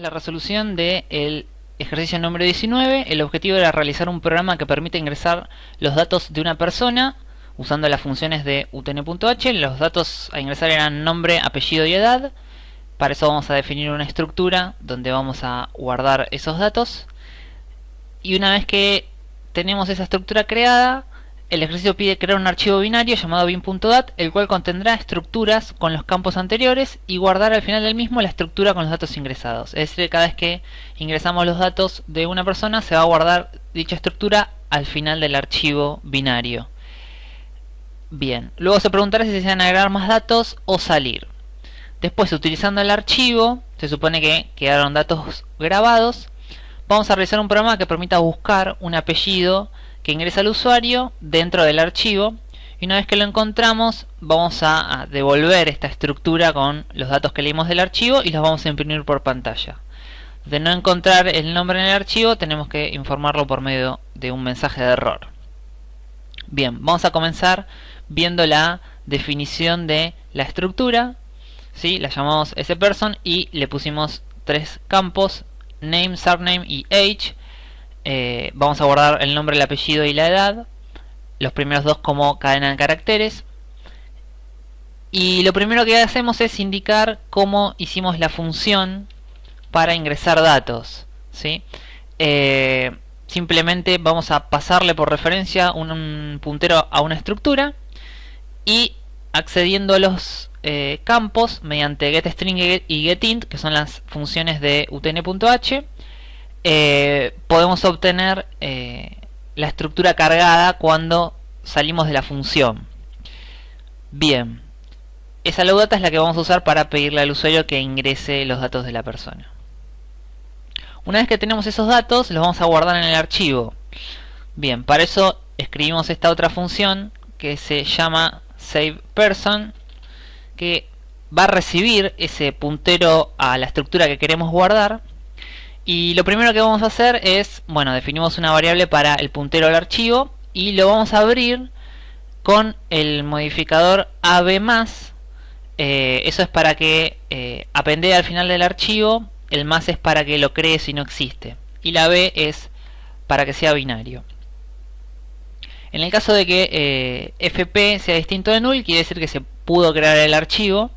la resolución del ejercicio número 19. El objetivo era realizar un programa que permite ingresar los datos de una persona usando las funciones de utn.h. Los datos a ingresar eran nombre, apellido y edad. Para eso vamos a definir una estructura donde vamos a guardar esos datos. Y una vez que tenemos esa estructura creada, el ejercicio pide crear un archivo binario llamado bin.dat, el cual contendrá estructuras con los campos anteriores y guardar al final del mismo la estructura con los datos ingresados. Es decir, cada vez que ingresamos los datos de una persona se va a guardar dicha estructura al final del archivo binario. Bien, luego se preguntará si se desean agregar más datos o salir. Después, utilizando el archivo, se supone que quedaron datos grabados, vamos a realizar un programa que permita buscar un apellido que ingresa al usuario dentro del archivo y una vez que lo encontramos vamos a, devolver esta estructura con los datos que leímos del archivo y los vamos a imprimir por pantalla. De no encontrar el nombre en el archivo tenemos que informarlo por medio de un mensaje de error. Bien, vamos a comenzar viendo la definición de la estructura. ¿sí? La llamamos person y le pusimos tres campos, name, surname y age eh, vamos a guardar el nombre, el apellido y la edad. Los primeros dos como cadena de caracteres. Y lo primero que hacemos es indicar cómo hicimos la función para ingresar datos. ¿sí? Eh, simplemente vamos a pasarle por referencia un, puntero a una estructura y accediendo a los eh, campos mediante getString y getInt, que son las funciones de utn.h, eh, podemos obtener eh, la estructura cargada cuando salimos de la función. Bien, esa data es la que vamos a usar para pedirle al usuario que ingrese los datos de la persona. Una vez que tenemos esos datos, los vamos a guardar en el archivo. Bien, para eso escribimos esta otra función que se llama SavePerson, que va a recibir ese puntero a la estructura que queremos guardar y lo primero que vamos a hacer es, bueno, definimos una variable para el puntero al archivo y lo vamos a abrir con el modificador AB+. Eh, eso es para que eh, apende al final del archivo, el más es para que lo cree si no existe. Y la B es para que sea binario. En el caso de que eh, fp sea distinto de null, quiere decir que se pudo crear el archivo.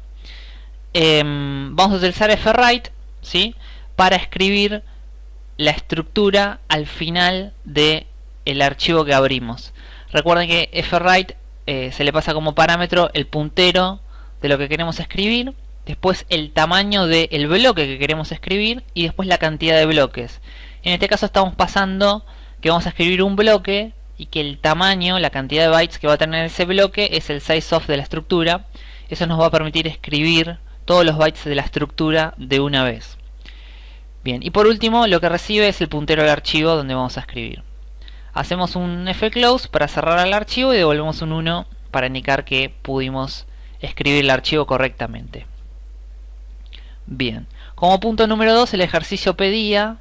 Em, vamos a utilizar fwrite, ¿sí? Para escribir la estructura al final del el archivo que abrimos. Recuerden que fwrite eh, se le pasa como parámetro el puntero de lo que queremos escribir, después el tamaño del bloque que queremos escribir y después la cantidad de bloques. En este caso estamos pasando que vamos a escribir un bloque y que el tamaño, la cantidad de bytes que va a tener ese bloque es el size of de la estructura. Eso nos va a permitir escribir todos los bytes de la estructura de una vez. Bien, y por último lo que recibe es el puntero del archivo donde vamos a escribir. Hacemos un fclose para cerrar el archivo y devolvemos un 1 para indicar que pudimos escribir el archivo correctamente. Bien, como punto número 2 el ejercicio pedía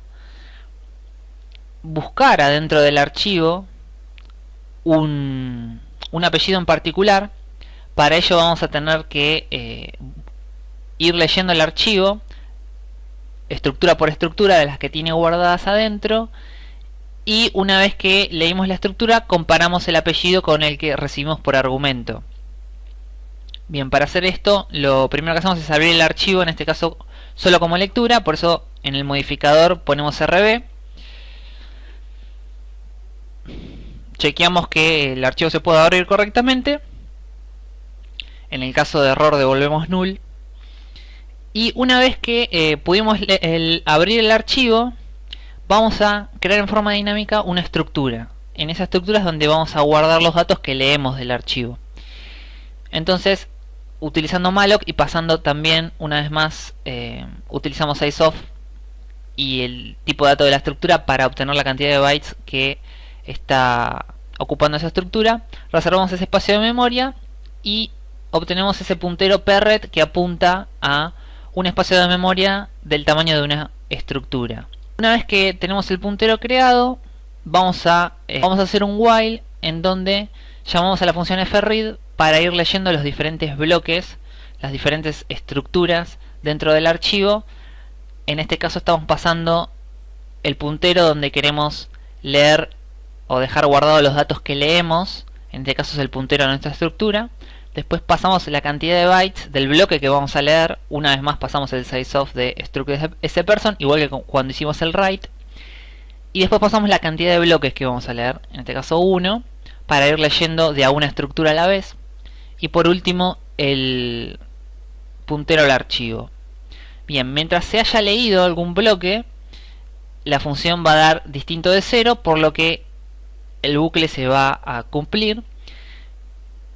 buscar adentro del archivo un, apellido en particular. Para ello vamos a tener que eh, ir leyendo el archivo estructura por estructura de las que tiene guardadas adentro y una vez que leímos la estructura comparamos el apellido con el que recibimos por argumento. Bien, para hacer esto lo primero que hacemos es abrir el archivo, en este caso solo como lectura, por eso en el modificador ponemos RB. Chequeamos que el archivo se pueda abrir correctamente. En el caso de error devolvemos null y una vez que eh, pudimos abrir el archivo, vamos a crear en forma dinámica una estructura. En esa estructura es donde vamos a guardar los datos que leemos del archivo. Entonces, utilizando malloc y pasando también, una vez más, eh, utilizamos isof y el tipo de dato de la estructura para obtener la cantidad de bytes que está ocupando esa estructura. Reservamos ese espacio de memoria y obtenemos ese puntero perret que apunta a un espacio de memoria del tamaño de una estructura. Una vez que tenemos el puntero creado, vamos a, eh, vamos a hacer un while en donde llamamos a la función fread para ir leyendo los diferentes bloques, las diferentes estructuras dentro del archivo en este caso estamos pasando el puntero donde queremos leer o dejar guardados los datos que leemos, en este caso es el puntero de nuestra estructura. Después pasamos la cantidad de bytes del bloque que vamos a leer. Una vez más pasamos el sizeof de struct person, igual que cuando hicimos el write. Y después pasamos la cantidad de bloques que vamos a leer, en este caso 1, para ir leyendo de a una estructura a la vez. Y por último, el puntero al archivo. Bien, mientras se haya leído algún bloque, la función va a dar distinto de 0, por lo que el bucle se va a cumplir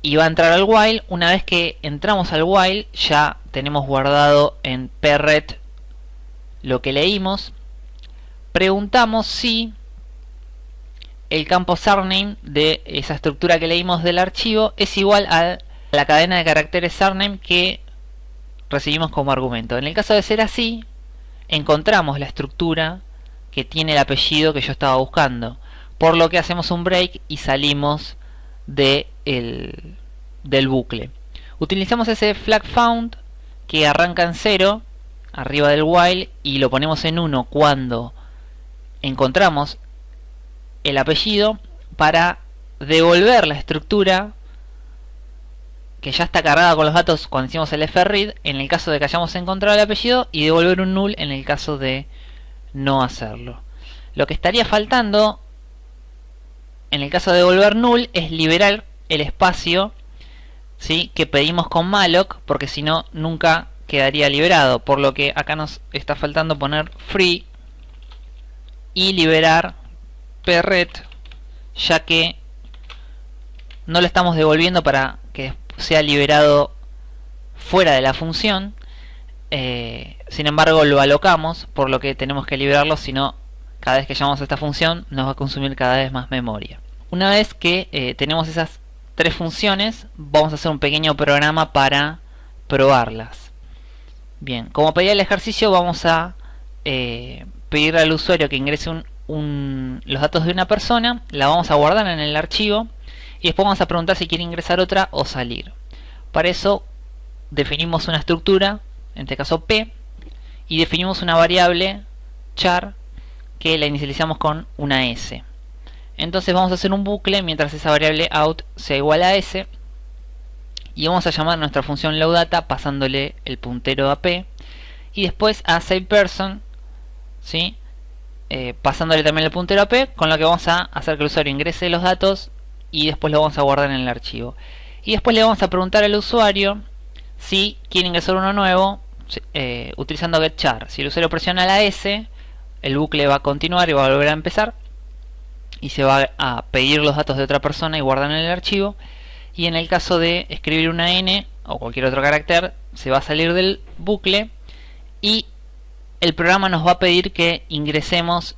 y va a entrar al while. Una vez que entramos al while, ya tenemos guardado en perret lo que leímos. Preguntamos si el campo surname de esa estructura que leímos del archivo es igual a la cadena de caracteres surname que recibimos como argumento. En el caso de ser así, encontramos la estructura que tiene el apellido que yo estaba buscando. Por lo que hacemos un break y salimos de el, del bucle. Utilizamos ese flag found que arranca en 0 arriba del while y lo ponemos en 1 cuando encontramos el apellido para devolver la estructura que ya está cargada con los datos cuando hicimos el fread en el caso de que hayamos encontrado el apellido y devolver un null en el caso de no hacerlo. Lo que estaría faltando en el caso de devolver null es liberar el espacio ¿sí? que pedimos con malloc porque si no nunca quedaría liberado por lo que acá nos está faltando poner free y liberar perret ya que no lo estamos devolviendo para que sea liberado fuera de la función eh, sin embargo lo alocamos por lo que tenemos que liberarlo si no cada vez que llamamos a esta función nos va a consumir cada vez más memoria. Una vez que eh, tenemos esas tres funciones vamos a hacer un pequeño programa para probarlas. Bien como pedía el ejercicio vamos a eh, pedirle al usuario que ingrese los datos de una persona la vamos a guardar en el archivo y después vamos a preguntar si quiere ingresar otra o salir. Para eso definimos una estructura en este caso p, y definimos una variable char que la inicializamos con una s. Entonces vamos a hacer un bucle mientras esa variable out sea igual a s y vamos a llamar nuestra función loadData pasándole el puntero a p y después a savePerson ¿sí? Eh, pasándole también el puntero a p con lo que vamos a hacer que el usuario ingrese los datos y después lo vamos a guardar en el archivo y después le vamos a preguntar al usuario si quiere ingresar uno nuevo eh, utilizando getChar. Si el usuario presiona la S, el bucle va a continuar y va a volver a empezar y se va a pedir los datos de otra persona y guardar en el archivo. Y en el caso de escribir una N o cualquier otro carácter, se va a salir del bucle y el programa nos va a pedir que ingresemos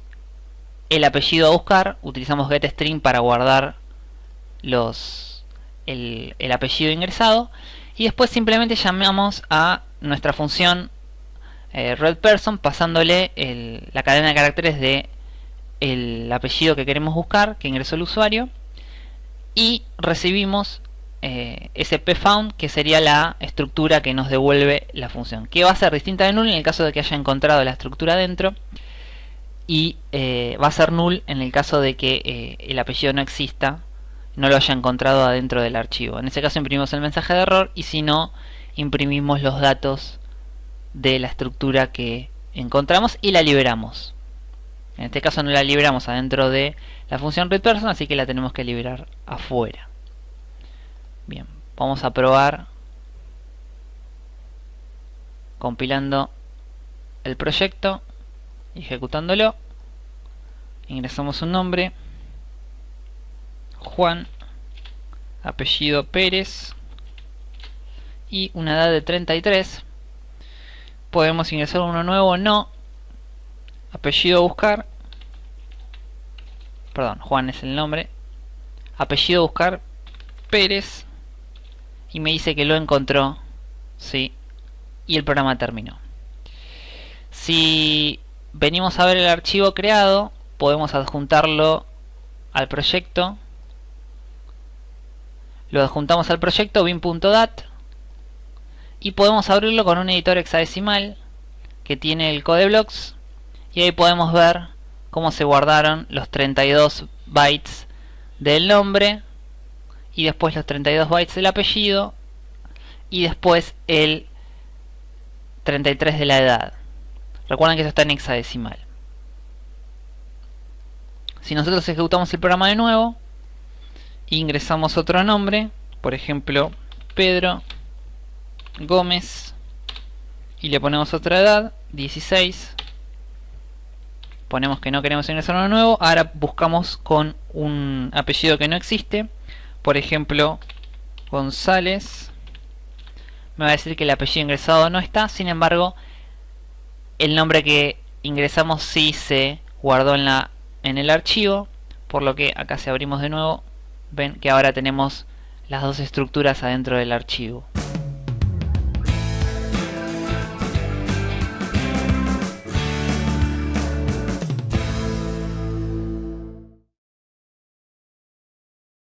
el apellido a buscar. Utilizamos getString para guardar los el, el apellido ingresado y después simplemente llamamos a nuestra función eh, redPerson pasándole la cadena de caracteres de el apellido que queremos buscar que ingresó el usuario y recibimos eh, ese que sería la estructura que nos devuelve la función que va a ser distinta de null en el caso de que haya encontrado la estructura dentro y eh, va a ser null en el caso de que el apellido no exista no lo haya encontrado adentro del archivo. En ese caso imprimimos el mensaje de error y si no, imprimimos los datos de la estructura que encontramos y la liberamos. En este caso no la liberamos adentro de la función readPerson, así que la tenemos que liberar afuera. Bien, vamos a probar compilando el proyecto, ejecutándolo, ingresamos un nombre, Juan, apellido Pérez y una edad de 33. Podemos ingresar uno nuevo, no. Apellido buscar. Perdón, Juan es el nombre. Apellido buscar Pérez. Y me dice que lo encontró. Sí. Y el programa terminó. Si venimos a ver el archivo creado, podemos adjuntarlo al proyecto lo adjuntamos al proyecto bin.dat y podemos abrirlo con un editor hexadecimal que tiene el code blocks y ahí podemos ver cómo se guardaron los 32 bytes del nombre y después los 32 bytes del apellido y después el 33 de la edad. Recuerden que eso está en hexadecimal. Si nosotros ejecutamos el programa de nuevo, ingresamos otro nombre, por ejemplo, Pedro Gómez, y le ponemos otra edad, 16. Ponemos que no queremos ingresar uno nuevo. Ahora buscamos con un apellido que no existe. Por ejemplo, González. Me va a decir que el apellido ingresado no está. Sin embargo, el nombre que ingresamos sí se guardó en la en el archivo por lo que acá si abrimos de nuevo ven que ahora tenemos las dos estructuras adentro del archivo